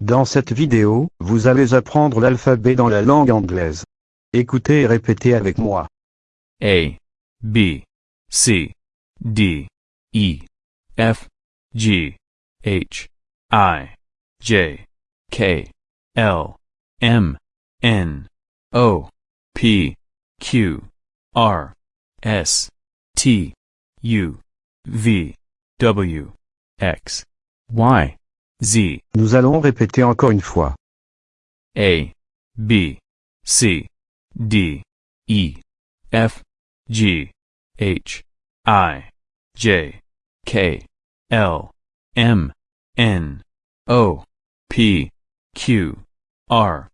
Dans cette vidéo, vous allez apprendre l'alphabet dans la langue anglaise. Écoutez et répétez avec moi. A, B, C, D, E, F, G, H, I, J, K, L, M, N, O, P, Q, R, S, T, U, V, W, X, Y, Z, Nous allons répéter encore une fois. A, B, C, D, E, F, G, H, I, J, K, L, M, N, O, P, Q, R,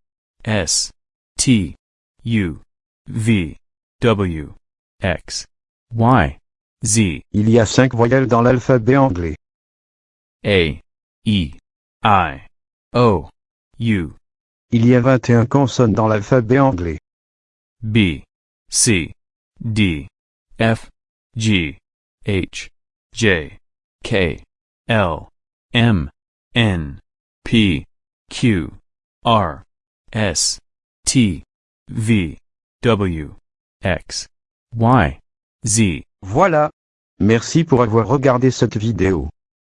S, T, U, V, W, X, Y, Z, Il y a cinq voyelles dans l'alphabet anglais. A, E, I, O, U, Il y a 21 consonnes dans l'alphabet anglais. B, C, D, F, G, H, J, K, L, M, N, P, Q, R, S, T, V, W, X, Y, Z. Voilà. Merci pour avoir regardé cette vidéo.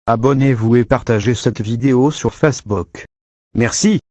Abonnez-vous et partagez cette vidéo sur Facebook. Merci.